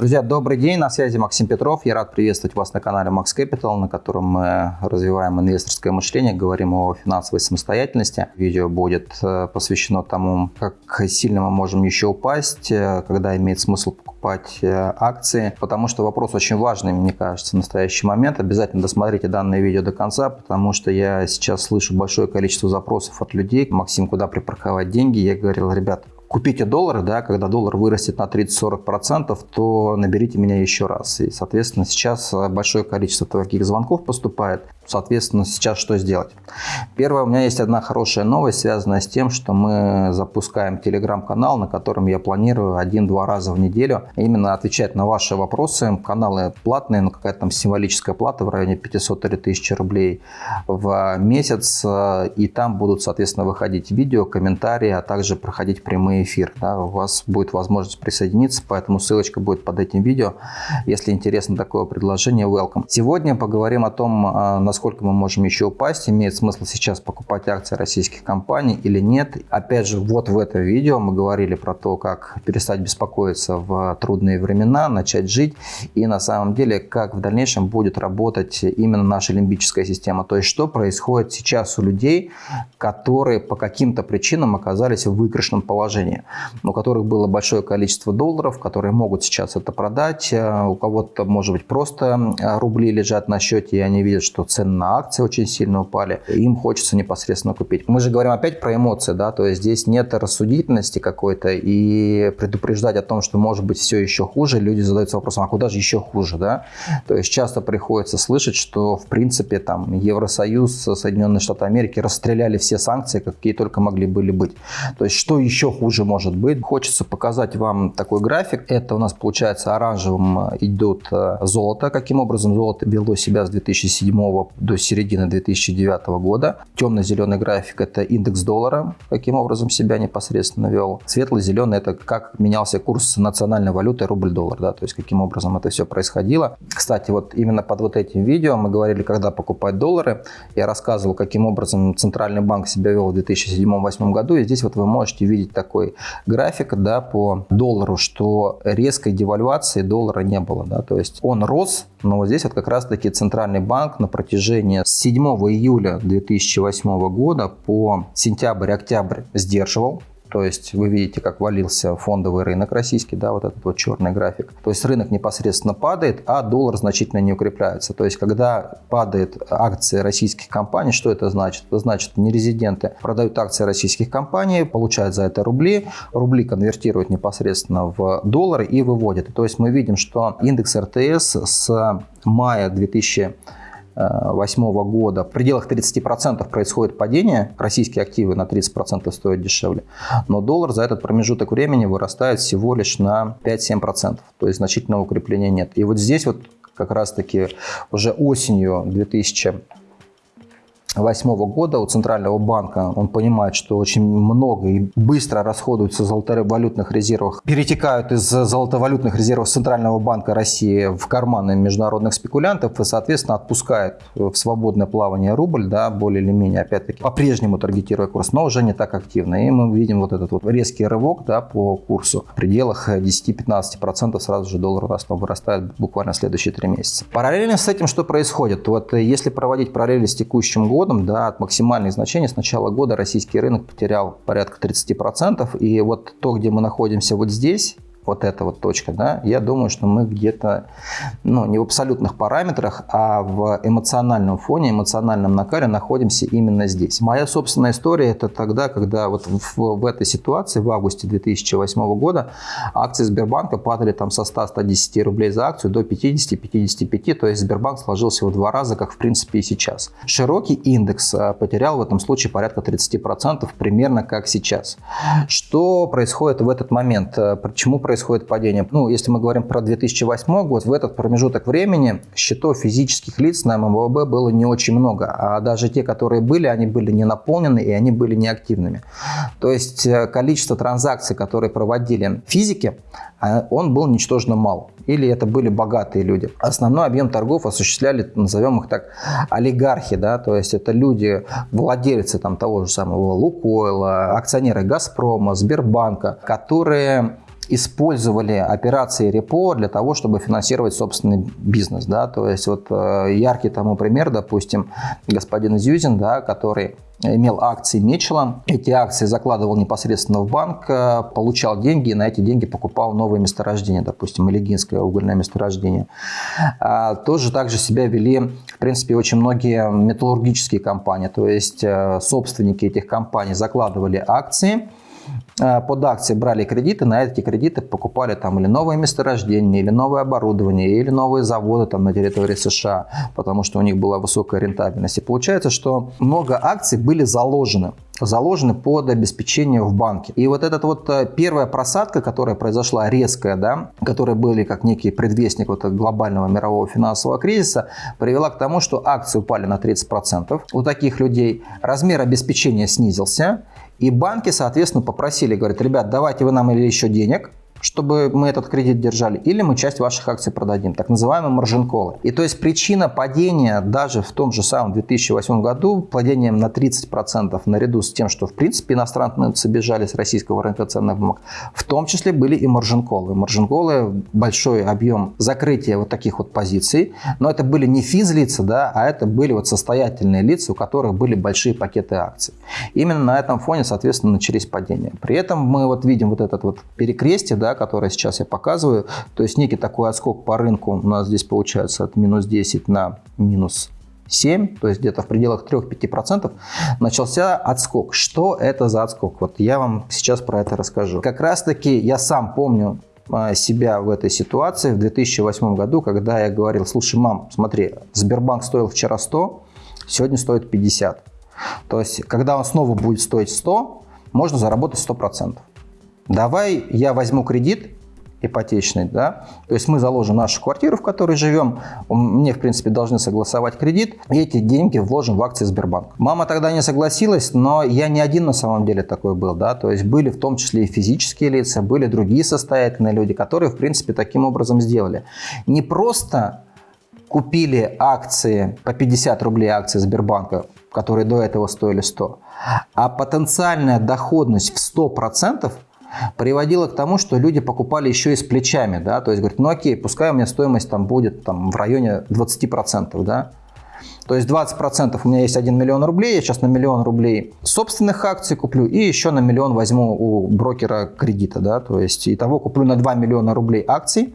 Друзья, добрый день, на связи Максим Петров. Я рад приветствовать вас на канале Max Capital, на котором мы развиваем инвесторское мышление, говорим о финансовой самостоятельности. Видео будет э, посвящено тому, как сильно мы можем еще упасть, э, когда имеет смысл покупать э, акции, потому что вопрос очень важный, мне кажется, в настоящий момент. Обязательно досмотрите данное видео до конца, потому что я сейчас слышу большое количество запросов от людей. Максим, куда припарковать деньги? Я говорил, ребят, купите доллары, да, когда доллар вырастет на 30-40%, то наберите меня еще раз. И, соответственно, сейчас большое количество таких звонков поступает. Соответственно, сейчас что сделать? Первое, у меня есть одна хорошая новость, связанная с тем, что мы запускаем телеграм-канал, на котором я планирую один-два раза в неделю именно отвечать на ваши вопросы. Каналы платные, но какая-то там символическая плата в районе 500 или 1000 рублей в месяц. И там будут, соответственно, выходить видео, комментарии, а также проходить прямые эфиры. Да, у вас будет возможность присоединиться, поэтому ссылочка будет под этим видео. Если интересно такое предложение, welcome. Сегодня поговорим о том, а, насколько насколько мы можем еще упасть, имеет смысл сейчас покупать акции российских компаний или нет. Опять же, вот в этом видео мы говорили про то, как перестать беспокоиться в трудные времена, начать жить и на самом деле, как в дальнейшем будет работать именно наша лимбическая система. То есть, что происходит сейчас у людей, которые по каким-то причинам оказались в выигрышном положении, у которых было большое количество долларов, которые могут сейчас это продать, у кого-то, может быть, просто рубли лежат на счете, и они видят, что цены цены на акции очень сильно упали, им хочется непосредственно купить. Мы же говорим опять про эмоции, да, то есть здесь нет рассудительности какой-то и предупреждать о том, что может быть все еще хуже, люди задаются вопросом, а куда же еще хуже, да? То есть часто приходится слышать, что в принципе там Евросоюз, Соединенные Штаты Америки расстреляли все санкции, какие только могли были быть. То есть что еще хуже может быть? Хочется показать вам такой график. Это у нас получается оранжевым идут э, золото, каким образом золото вело себя с 2007 до середины 2009 года. Темно-зеленый график – это индекс доллара, каким образом себя непосредственно вел. Светло-зеленый – это как менялся курс национальной валюты рубль-доллар, да, то есть каким образом это все происходило. Кстати, вот именно под вот этим видео мы говорили, когда покупать доллары. Я рассказывал, каким образом Центральный банк себя вел в 2007-2008 году. И здесь вот вы можете видеть такой график да, по доллару, что резкой девальвации доллара не было. Да, то есть он рос, но вот здесь вот как раз-таки Центральный банк на протяжении с 7 июля 2008 года по сентябрь-октябрь сдерживал то есть вы видите, как валился фондовый рынок российский, да, вот этот вот черный график. То есть рынок непосредственно падает, а доллар значительно не укрепляется. То есть когда падает акции российских компаний, что это значит? Это значит, нерезиденты продают акции российских компаний, получают за это рубли, рубли конвертируют непосредственно в доллары и выводят. То есть мы видим, что индекс РТС с мая 2000 2008 года. В пределах 30% происходит падение, российские активы на 30% стоят дешевле, но доллар за этот промежуток времени вырастает всего лишь на 5-7%, то есть значительного укрепления нет. И вот здесь вот как раз-таки уже осенью 2000 2008 года у Центрального банка, он понимает, что очень много и быстро расходуются золотовалютных резервов, перетекают из золотовалютных резервов Центрального банка России в карманы международных спекулянтов и, соответственно, отпускает в свободное плавание рубль, да, более или менее, опять-таки, по-прежнему таргетируя курс, но уже не так активно. И мы видим вот этот вот резкий рывок да, по курсу. В пределах 10-15% сразу же доллар вырастает буквально следующие три месяца. Параллельно с этим что происходит? Вот если проводить параллели с текущим годом, годом, да, от максимальных значений с начала года российский рынок потерял порядка 30%. И вот то, где мы находимся вот здесь, вот эта вот точка, да, я думаю, что мы где-то, ну, не в абсолютных параметрах, а в эмоциональном фоне, эмоциональном накале находимся именно здесь. Моя собственная история это тогда, когда вот в, в этой ситуации, в августе 2008 года, акции Сбербанка падали там со 100-110 рублей за акцию до 50-55, то есть Сбербанк сложился в два раза, как в принципе и сейчас. Широкий индекс а, потерял в этом случае порядка 30%, примерно как сейчас. Что происходит в этот момент? Почему происходит происходит падение. Ну, если мы говорим про 2008 год, в этот промежуток времени счетов физических лиц на МВБ было не очень много, а даже те, которые были, они были не наполнены и они были неактивными. То есть э, количество транзакций, которые проводили физики, а, он был ничтожно мал. Или это были богатые люди. Основной объем торгов осуществляли, назовем их так, олигархи, да, то есть это люди, владельцы там того же самого Лукойла, акционеры Газпрома, Сбербанка, которые использовали операции репо для того, чтобы финансировать собственный бизнес. Да? То есть вот э, яркий тому пример, допустим, господин Зюзин, да, который имел акции Мечела. Эти акции закладывал непосредственно в банк, э, получал деньги и на эти деньги покупал новые месторождения, допустим, Илегинское угольное месторождение. А, тоже также себя вели, в принципе, очень многие металлургические компании, то есть э, собственники этих компаний закладывали акции, под акции брали кредиты, на эти кредиты покупали там или новые месторождения, или новое оборудование, или новые заводы там на территории США, потому что у них была высокая рентабельность. И получается, что много акций были заложены заложены под обеспечение в банке. И вот эта вот э, первая просадка, которая произошла резкая, да, которая были как некий предвестник вот глобального мирового финансового кризиса, привела к тому, что акции упали на 30% у таких людей, размер обеспечения снизился, и банки, соответственно, попросили, говорят, ребят, давайте вы нам или еще денег, чтобы мы этот кредит держали, или мы часть ваших акций продадим, так называемые маржин-колы. И то есть причина падения даже в том же самом 2008 году, падением на 30% наряду с тем, что в принципе иностранцы бежали с российского рынка ценных бумаг, в том числе были и маржин-колы. Маржин-колы большой объем закрытия вот таких вот позиций, но это были не физлица, да, а это были вот состоятельные лица, у которых были большие пакеты акций. Именно на этом фоне, соответственно, начались падения. При этом мы вот видим вот этот вот перекрестие, да, да, которое сейчас я показываю. То есть некий такой отскок по рынку у нас здесь получается от минус 10 на минус 7, то есть где-то в пределах 3-5%, начался отскок. Что это за отскок? Вот я вам сейчас про это расскажу. Как раз таки я сам помню а, себя в этой ситуации в 2008 году, когда я говорил, слушай, мам, смотри, Сбербанк стоил вчера 100, сегодня стоит 50. То есть, когда он снова будет стоить 100, можно заработать 100% давай я возьму кредит ипотечный, да, то есть мы заложим нашу квартиру, в которой живем, мне, в принципе, должны согласовать кредит, и эти деньги вложим в акции Сбербанка. Мама тогда не согласилась, но я не один на самом деле такой был, да, то есть были в том числе и физические лица, были другие состоятельные люди, которые, в принципе, таким образом сделали. Не просто купили акции по 50 рублей акции Сбербанка, которые до этого стоили 100, а потенциальная доходность в 100% приводило к тому, что люди покупали еще и с плечами, да, то есть говорят, ну окей, пускай у меня стоимость там будет там в районе 20%, да, то есть 20% у меня есть 1 миллион рублей, я сейчас на миллион рублей собственных акций куплю и еще на миллион возьму у брокера кредита, да, то есть и того куплю на 2 миллиона рублей акций,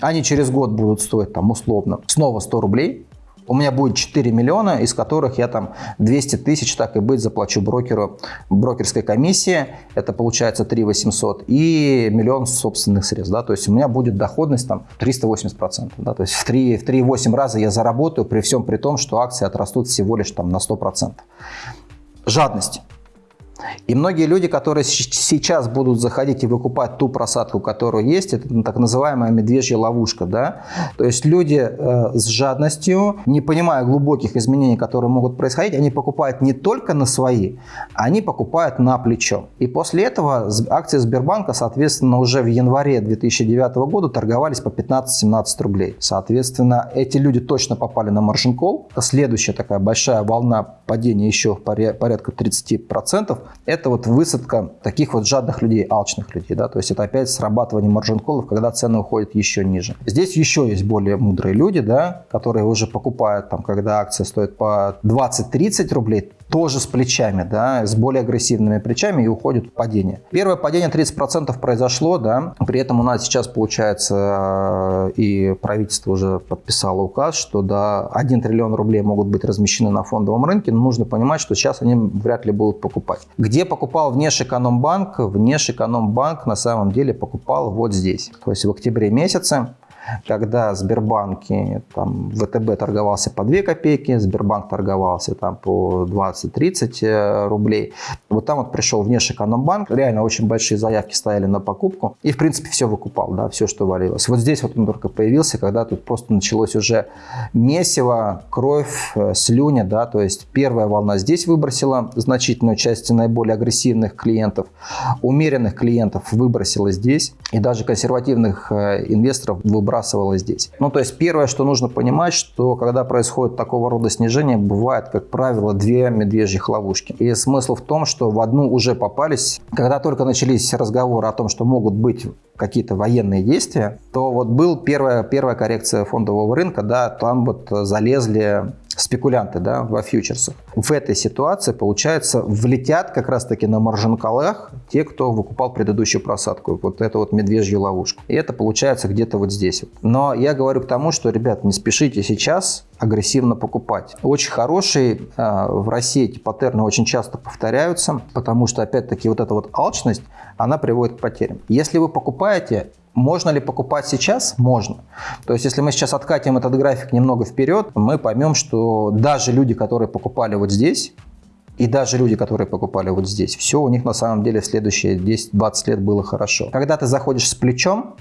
они через год будут стоить там условно снова 100 рублей, у меня будет 4 миллиона, из которых я там 200 тысяч, так и быть, заплачу брокеру, брокерской комиссии, это получается 3 800, и миллион собственных средств, да, то есть у меня будет доходность там 380%, да, то есть в 3,8 раза я заработаю, при всем при том, что акции отрастут всего лишь там на 100%. Жадность. И многие люди, которые сейчас будут заходить и выкупать ту просадку, которая есть, это так называемая медвежья ловушка. Да? То есть люди э, с жадностью, не понимая глубоких изменений, которые могут происходить, они покупают не только на свои, они покупают на плечо. И после этого акции Сбербанка, соответственно, уже в январе 2009 года торговались по 15-17 рублей. Соответственно, эти люди точно попали на маржин колл. Следующая такая большая волна падения еще порядка 30%. Это вот высадка таких вот жадных людей, алчных людей. Да? То есть это опять срабатывание маржин-коллов, когда цены уходят еще ниже. Здесь еще есть более мудрые люди, да, которые уже покупают, там, когда акция стоит по 20-30 рублей, тоже с плечами, да, с более агрессивными плечами и уходит в падение. Первое падение 30% произошло, да, при этом у нас сейчас получается и правительство уже подписало указ, что до 1 триллион рублей могут быть размещены на фондовом рынке, но нужно понимать, что сейчас они вряд ли будут покупать. Где покупал Внешэкономбанк? Внешэкономбанк на самом деле покупал вот здесь, то есть в октябре месяце когда Сбербанки, там, ВТБ торговался по 2 копейки, Сбербанк торговался там по 20-30 э, рублей. Вот там вот пришел Внешэкономбанк, реально очень большие заявки стояли на покупку, и в принципе все выкупал, да, все, что валилось. Вот здесь вот он только появился, когда тут просто началось уже месиво, кровь, э, слюня, да, то есть первая волна здесь выбросила значительную часть наиболее агрессивных клиентов, умеренных клиентов выбросила здесь, и даже консервативных э, инвесторов выбрасывалось здесь. Ну, то есть первое, что нужно понимать, что когда происходит такого рода снижение, бывает, как правило, две медвежьих ловушки. И смысл в том, что что в одну уже попались. Когда только начались разговоры о том, что могут быть какие-то военные действия, то вот был первая, первая коррекция фондового рынка, да, там вот залезли спекулянты да, во фьючерсах. В этой ситуации, получается, влетят как раз-таки на маржин-колах те, кто выкупал предыдущую просадку. Вот эту вот медвежью ловушку. И это получается где-то вот здесь. Вот. Но я говорю к тому, что, ребят, не спешите сейчас агрессивно покупать. Очень хороший э, в России эти паттерны очень часто повторяются, потому что, опять-таки, вот эта вот алчность, она приводит к потерям. Если вы покупаете можно ли покупать сейчас? Можно. То есть, если мы сейчас откатим этот график немного вперед, мы поймем, что даже люди, которые покупали вот здесь, и даже люди, которые покупали вот здесь, все у них на самом деле в следующие 10-20 лет было хорошо. Когда ты заходишь с плечом,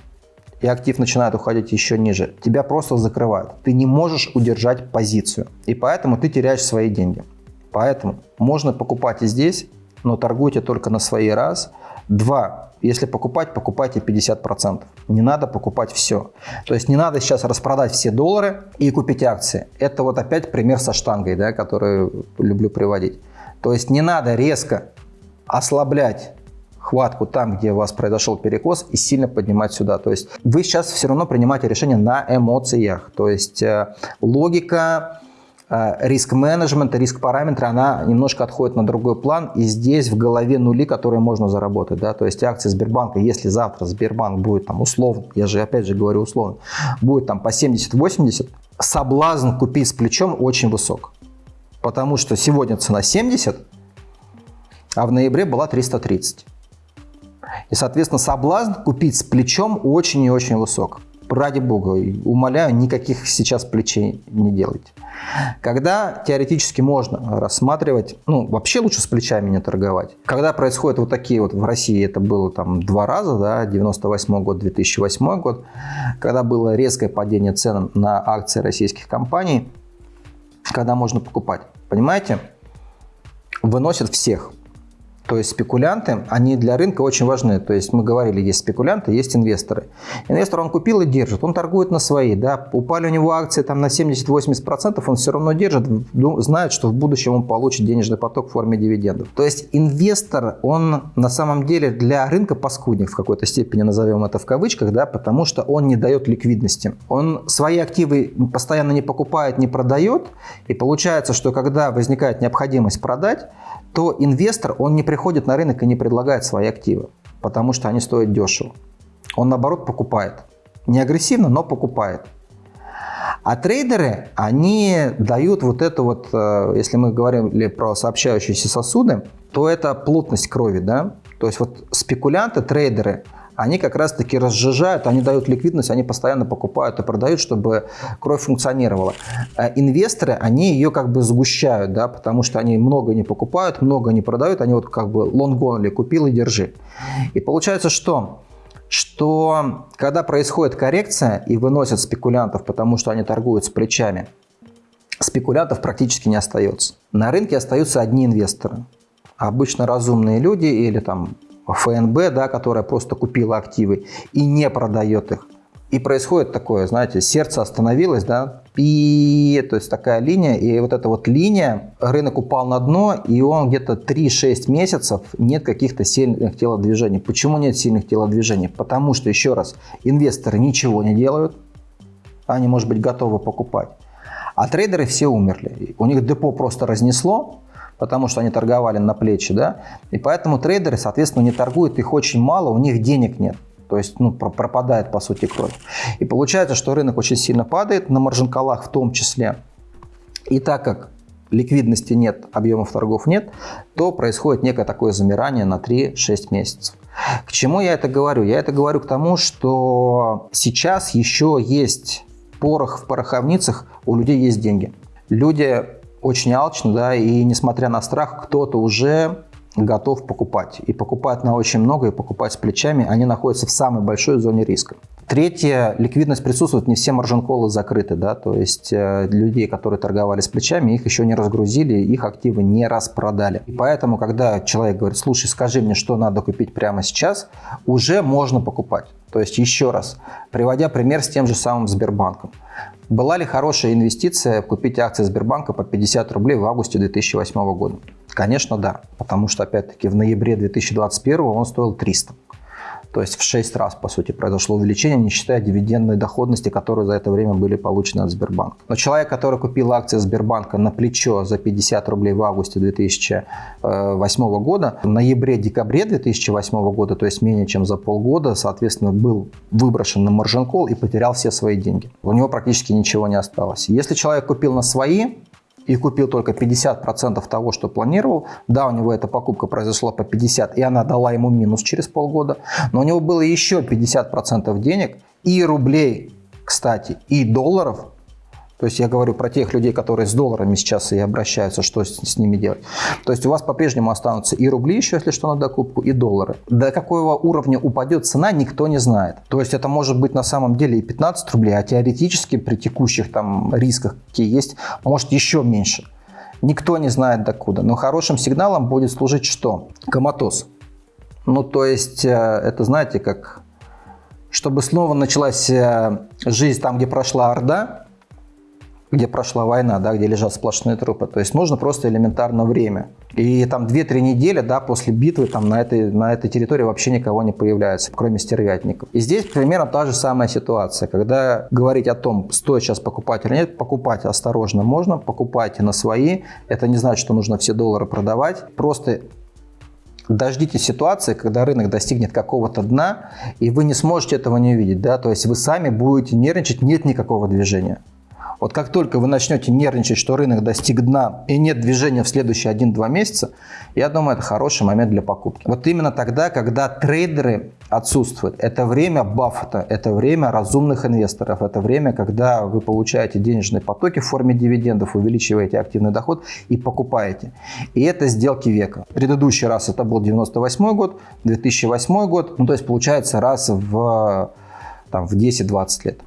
и актив начинает уходить еще ниже, тебя просто закрывают. Ты не можешь удержать позицию. И поэтому ты теряешь свои деньги. Поэтому можно покупать и здесь, но торгуйте только на свои раз. Два, если покупать, покупайте 50%. Не надо покупать все. То есть не надо сейчас распродать все доллары и купить акции. Это вот опять пример со штангой, да, который люблю приводить. То есть не надо резко ослаблять хватку там, где у вас произошел перекос, и сильно поднимать сюда. То есть вы сейчас все равно принимаете решение на эмоциях. То есть э, логика риск-менеджмент, риск-параметры, она немножко отходит на другой план. И здесь в голове нули, которые можно заработать. Да? То есть акции Сбербанка, если завтра Сбербанк будет там условно, я же опять же говорю условно, будет там по 70-80, соблазн купить с плечом очень высок. Потому что сегодня цена 70, а в ноябре была 330. И, соответственно, соблазн купить с плечом очень и очень высок ради бога, умоляю, никаких сейчас плечей не делайте. Когда теоретически можно рассматривать, ну, вообще лучше с плечами не торговать. Когда происходят вот такие вот, в России это было там два раза, да, 98 год, 2008 год, когда было резкое падение цен на акции российских компаний, когда можно покупать. Понимаете? Выносят всех. То есть спекулянты, они для рынка очень важны. То есть мы говорили, есть спекулянты, есть инвесторы. Инвестор он купил и держит, он торгует на свои. Да? Упали у него акции там, на 70-80%, он все равно держит, знает, что в будущем он получит денежный поток в форме дивидендов. То есть инвестор, он на самом деле для рынка паскудник в какой-то степени, назовем это в кавычках, да, потому что он не дает ликвидности. Он свои активы постоянно не покупает, не продает. И получается, что когда возникает необходимость продать, то инвестор, он не приходит на рынок и не предлагает свои активы, потому что они стоят дешево. Он, наоборот, покупает. Не агрессивно, но покупает. А трейдеры, они дают вот это вот, э, если мы говорили про сообщающиеся сосуды, то это плотность крови, да? То есть вот спекулянты, трейдеры, они как раз-таки разжижают, они дают ликвидность, они постоянно покупают и продают, чтобы кровь функционировала. Э, инвесторы, они ее как бы сгущают, да, потому что они много не покупают, много не продают, они вот как бы лонгонли, купил и держи. И получается что? Что когда происходит коррекция и выносят спекулянтов, потому что они торгуют с плечами, спекулянтов практически не остается. На рынке остаются одни инвесторы. Обычно разумные люди или там ФНБ, да, которая просто купила активы и не продает их. И происходит такое, знаете, сердце остановилось, да, пи, то есть такая линия, и вот эта вот линия, рынок упал на дно, и он где-то 3-6 месяцев нет каких-то сильных телодвижений. Почему нет сильных телодвижений? Потому что, еще раз, инвесторы ничего не делают, они, может быть, готовы покупать. А трейдеры все умерли. У них депо просто разнесло, потому что они торговали на плечи, да, и поэтому трейдеры, соответственно, не торгуют, их очень мало, у них денег нет. То есть ну, пропадает, по сути, кровь. И получается, что рынок очень сильно падает, на маржин-колах в том числе. И так как ликвидности нет, объемов торгов нет, то происходит некое такое замирание на 3-6 месяцев. К чему я это говорю? Я это говорю к тому, что сейчас еще есть порох в пороховницах, у людей есть деньги. Люди очень алчно, да, и несмотря на страх, кто-то уже готов покупать. И покупать на очень много, и покупать с плечами, они находятся в самой большой зоне риска. Третье, ликвидность присутствует, не все маржин-колы закрыты, да, то есть э, людей, которые торговали с плечами, их еще не разгрузили, их активы не распродали. И поэтому, когда человек говорит, слушай, скажи мне, что надо купить прямо сейчас, уже можно покупать. То есть еще раз, приводя пример с тем же самым Сбербанком. Была ли хорошая инвестиция купить акции Сбербанка по 50 рублей в августе 2008 года? Конечно, да. Потому что, опять-таки, в ноябре 2021 он стоил 300. То есть в 6 раз, по сути, произошло увеличение, не считая дивидендной доходности, которые за это время были получены от Сбербанка. Но человек, который купил акции Сбербанка на плечо за 50 рублей в августе 2008 года, в ноябре-декабре 2008 года, то есть менее чем за полгода, соответственно, был выброшен на маржин-колл и потерял все свои деньги. У него практически ничего не осталось. Если человек купил на свои, и купил только 50% того, что планировал. Да, у него эта покупка произошла по 50, и она дала ему минус через полгода. Но у него было еще 50% денег и рублей, кстати, и долларов, то есть я говорю про тех людей, которые с долларами сейчас и обращаются, что с, с ними делать. То есть у вас по-прежнему останутся и рубли еще, если что, на докупку, и доллары. До какого уровня упадет цена, никто не знает. То есть это может быть на самом деле и 15 рублей, а теоретически при текущих там рисках, какие есть, может еще меньше. Никто не знает докуда. Но хорошим сигналом будет служить что? Коматоз. Ну, то есть, э, это знаете, как... Чтобы снова началась э, жизнь там, где прошла Орда, где прошла война, да, где лежат сплошные трупы. То есть нужно просто элементарно время. И там 2-3 недели да, после битвы там, на, этой, на этой территории вообще никого не появляется, кроме стервятников. И здесь примерно та же самая ситуация. Когда говорить о том, стоит сейчас покупать или нет, покупать осторожно можно, покупайте на свои. Это не значит, что нужно все доллары продавать. Просто дождитесь ситуации, когда рынок достигнет какого-то дна, и вы не сможете этого не увидеть. Да? То есть вы сами будете нервничать, нет никакого движения. Вот как только вы начнете нервничать, что рынок достиг дна и нет движения в следующие 1-2 месяца, я думаю, это хороший момент для покупки. Вот именно тогда, когда трейдеры отсутствуют. Это время Баффета, это время разумных инвесторов, это время, когда вы получаете денежные потоки в форме дивидендов, увеличиваете активный доход и покупаете. И это сделки века. Предыдущий раз это был 98 год, 2008 год, ну то есть получается раз в, там, в 10-20 лет.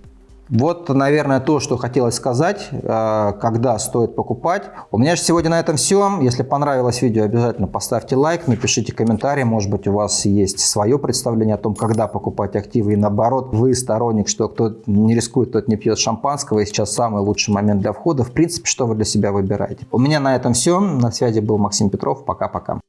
Вот, наверное, то, что хотелось сказать, э, когда стоит покупать. У меня же сегодня на этом все. Если понравилось видео, обязательно поставьте лайк, напишите комментарий. Может быть, у вас есть свое представление о том, когда покупать активы. И наоборот, вы сторонник, что кто не рискует, тот не пьет шампанского. И сейчас самый лучший момент для входа. В принципе, что вы для себя выбираете. У меня на этом все. На связи был Максим Петров. Пока-пока.